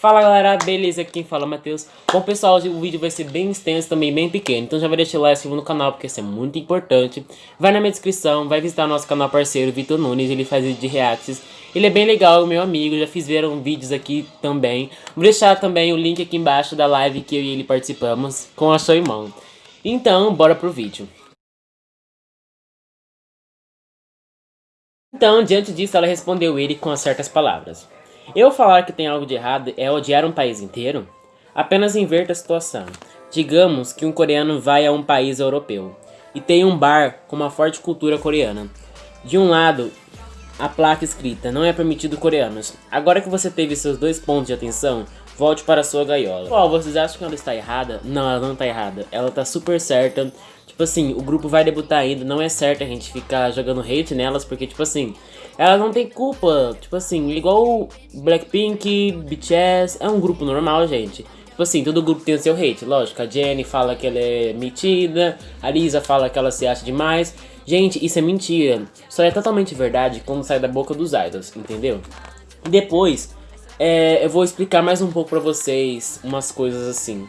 Fala galera, beleza? Aqui quem fala é o Matheus. Bom pessoal, hoje o vídeo vai ser bem extenso, também bem pequeno, então já vai deixar o like no canal porque isso é muito importante. Vai na minha descrição, vai visitar nosso canal parceiro Vitor Nunes, ele faz vídeo de reacts. Ele é bem legal, meu amigo, já fiz viram vídeos aqui também. Vou deixar também o link aqui embaixo da live que eu e ele participamos com a sua irmã. Então, bora pro vídeo. Então, diante disso, ela respondeu ele com certas palavras. Eu falar que tem algo de errado é odiar um país inteiro? Apenas inverta a situação. Digamos que um coreano vai a um país europeu e tem um bar com uma forte cultura coreana. De um lado, a placa escrita não é permitido coreanos. Agora que você teve seus dois pontos de atenção, volte para sua gaiola. Pessoal, vocês acham que ela está errada? Não, ela não está errada. Ela está super certa. Tipo assim, o grupo vai debutar ainda, não é certo a gente ficar jogando hate nelas, porque tipo assim, elas não tem culpa, tipo assim, igual Blackpink, BTS, é um grupo normal, gente. Tipo assim, todo grupo tem o seu hate, lógico, a Jenny fala que ela é metida, a Lisa fala que ela se acha demais. Gente, isso é mentira, só é totalmente verdade quando sai da boca dos idols, entendeu? Depois, é, eu vou explicar mais um pouco pra vocês umas coisas assim.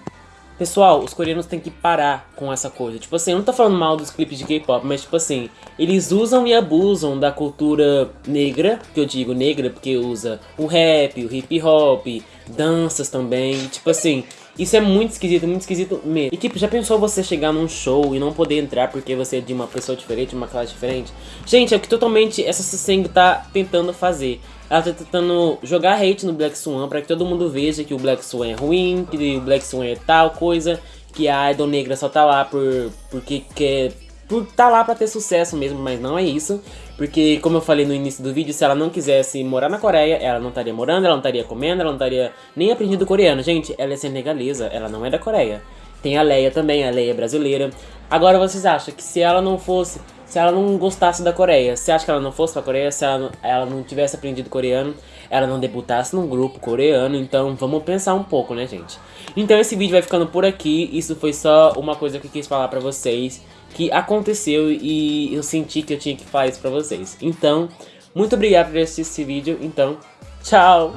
Pessoal, os coreanos têm que parar com essa coisa. Tipo assim, eu não tô falando mal dos clipes de K-pop, mas tipo assim, eles usam e abusam da cultura negra, que eu digo negra porque usa o rap, o hip hop, danças também. Tipo assim, isso é muito esquisito, muito esquisito mesmo. E tipo, já pensou você chegar num show e não poder entrar porque você é de uma pessoa diferente, de uma classe diferente? Gente, é o que totalmente essa Sesseng tá tentando fazer. Ela tá tentando jogar hate no Black Swan pra que todo mundo veja que o Black Swan é ruim, que o Black Swan é tal coisa, que a Idol Negra só tá lá por, porque quer por tá lá pra ter sucesso mesmo, mas não é isso. Porque, como eu falei no início do vídeo, se ela não quisesse morar na Coreia, ela não estaria morando, ela não estaria comendo, ela não estaria nem aprendido coreano. Gente, ela é senegalesa, ela não é da Coreia. Tem a Leia também, a Leia é brasileira. Agora vocês acham que se ela não fosse, se ela não gostasse da Coreia, você acha que ela não fosse pra Coreia, se ela, ela não tivesse aprendido coreano, ela não debutasse num grupo coreano, então vamos pensar um pouco, né, gente? Então esse vídeo vai ficando por aqui, isso foi só uma coisa que eu quis falar pra vocês que aconteceu e eu senti que eu tinha que falar isso pra vocês. Então, muito obrigado por assistir esse vídeo. Então, tchau!